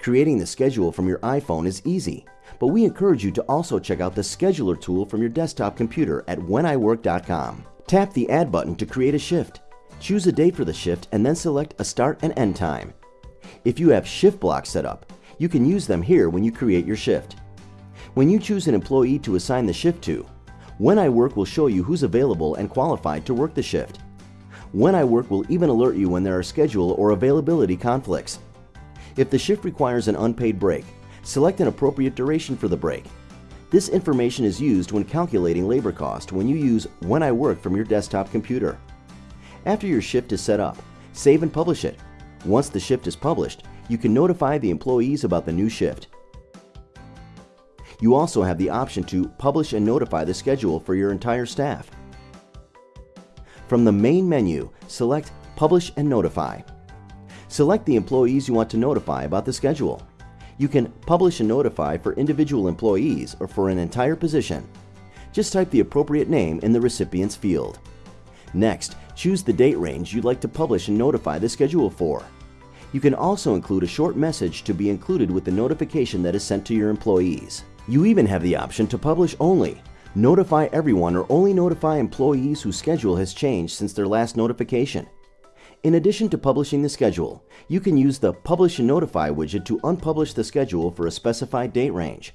Creating the schedule from your iPhone is easy, but we encourage you to also check out the scheduler tool from your desktop computer at wheniwork.com. Tap the Add button to create a shift. Choose a date for the shift and then select a start and end time. If you have shift blocks set up, you can use them here when you create your shift. When you choose an employee to assign the shift to, When I Work will show you who's available and qualified to work the shift. When I Work will even alert you when there are schedule or availability conflicts. If the shift requires an unpaid break, select an appropriate duration for the break. This information is used when calculating labor cost when you use When I Work from your desktop computer. After your shift is set up, save and publish it. Once the shift is published, you can notify the employees about the new shift. You also have the option to publish and notify the schedule for your entire staff. From the main menu, select Publish and Notify. Select the employees you want to notify about the schedule. You can publish and notify for individual employees or for an entire position. Just type the appropriate name in the recipient's field. Next, choose the date range you'd like to publish and notify the schedule for. You can also include a short message to be included with the notification that is sent to your employees. You even have the option to publish only, notify everyone or only notify employees whose schedule has changed since their last notification. In addition to publishing the schedule, you can use the Publish and Notify widget to unpublish the schedule for a specified date range.